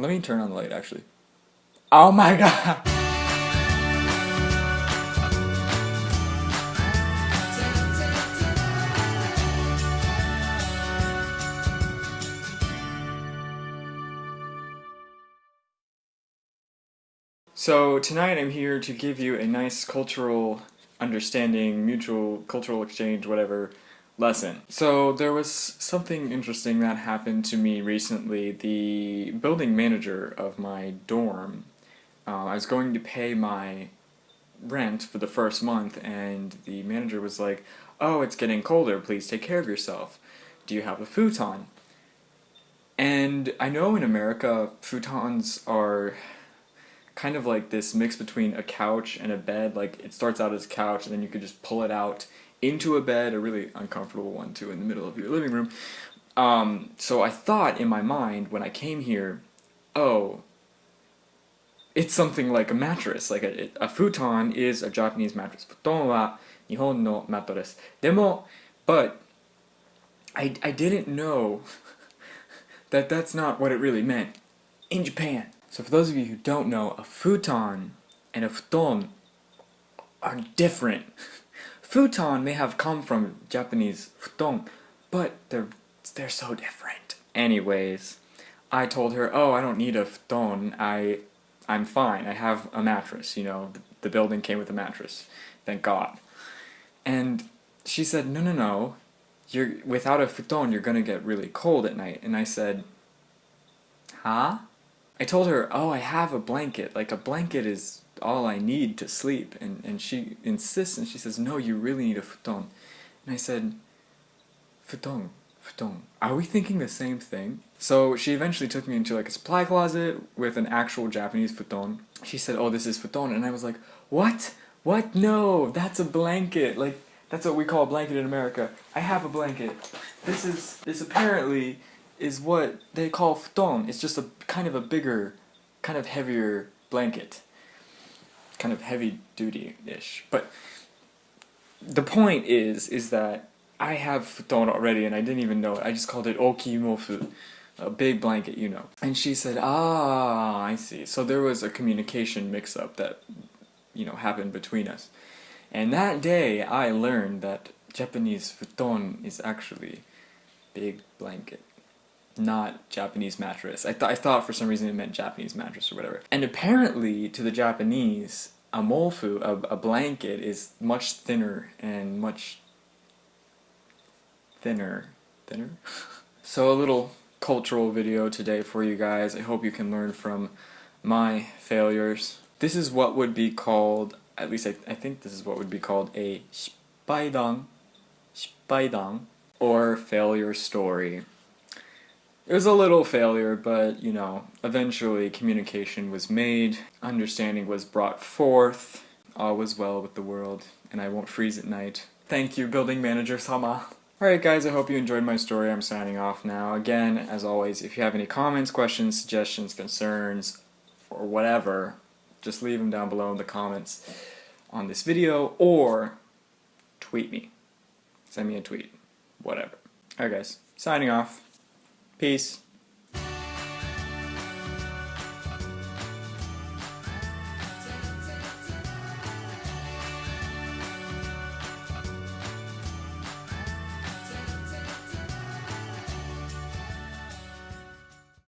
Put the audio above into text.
Let me turn on the light actually. Oh my god! So tonight I'm here to give you a nice cultural understanding, mutual cultural exchange, whatever, lesson. So there was something interesting that happened to me recently. The building manager of my dorm, uh, I was going to pay my rent for the first month and the manager was like, oh, it's getting colder, please take care of yourself. Do you have a futon? And I know in America, futons are kind of like this mix between a couch and a bed. Like it starts out as a couch and then you could just pull it out into a bed, a really uncomfortable one too in the middle of your living room. Um, so I thought in my mind when I came here, oh, it's something like a mattress. Like a, a futon is a Japanese mattress. Futon wa Nihon no mattress. Demo, but I, I didn't know that that's not what it really meant in Japan. So for those of you who don't know, a futon and a futon are different. futon may have come from Japanese futon, but they're they're so different. Anyways, I told her, "Oh, I don't need a futon. I I'm fine. I have a mattress, you know. The, the building came with a mattress. Thank God." And she said, "No, no, no. You're without a futon, you're going to get really cold at night." And I said, "Huh?" I told her, oh, I have a blanket. Like, a blanket is all I need to sleep. And, and she insists and she says, no, you really need a futon. And I said, futon, futon. Are we thinking the same thing? So she eventually took me into like a supply closet with an actual Japanese futon. She said, oh, this is futon. And I was like, what? What? No, that's a blanket. Like, that's what we call a blanket in America. I have a blanket. This is, this apparently is what they call futon. It's just a kind of a bigger, kind of heavier blanket. Kind of heavy duty-ish. But the point is, is that I have futon already and I didn't even know it. I just called it okimofu, a big blanket, you know. And she said, ah, I see. So there was a communication mix-up that, you know, happened between us. And that day I learned that Japanese futon is actually big blanket not Japanese mattress. I, th I thought for some reason it meant Japanese mattress or whatever. And apparently, to the Japanese, a mofu, a, a blanket, is much thinner and much thinner. Thinner? so a little cultural video today for you guys. I hope you can learn from my failures. This is what would be called, at least I, I think this is what would be called a shippaidan, shippaidan, or failure story. It was a little failure, but, you know, eventually communication was made, understanding was brought forth, all was well with the world, and I won't freeze at night. Thank you, building manager Sama. Alright guys, I hope you enjoyed my story. I'm signing off now. Again, as always, if you have any comments, questions, suggestions, concerns, or whatever, just leave them down below in the comments on this video, or tweet me. Send me a tweet. Whatever. Alright guys, signing off. Peace.